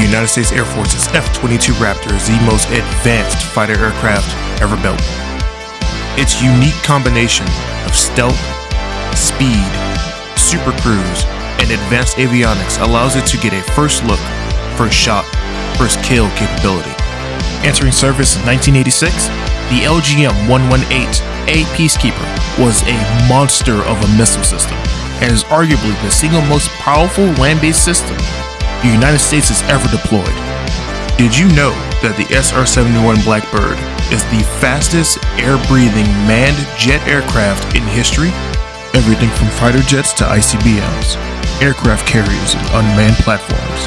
United States Air Force's F-22 Raptor is the most advanced fighter aircraft ever built. Its unique combination of stealth, speed, super cruise, and advanced avionics allows it to get a first look, first shot, first kill capability. Entering service in 1986, the LGM-118A Peacekeeper was a monster of a missile system and is arguably the single most powerful land-based system the United States has ever deployed. Did you know that the SR-71 Blackbird is the fastest air-breathing manned jet aircraft in history? Everything from fighter jets to ICBMs, aircraft carriers and unmanned platforms,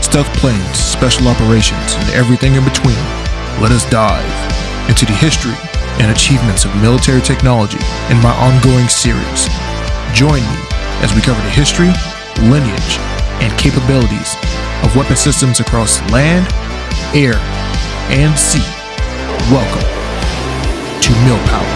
stealth planes, special operations, and everything in between. Let us dive into the history and achievements of military technology in my ongoing series. Join me as we cover the history, lineage, and capabilities of weapon systems across land, air, and sea. Welcome to Mill Power.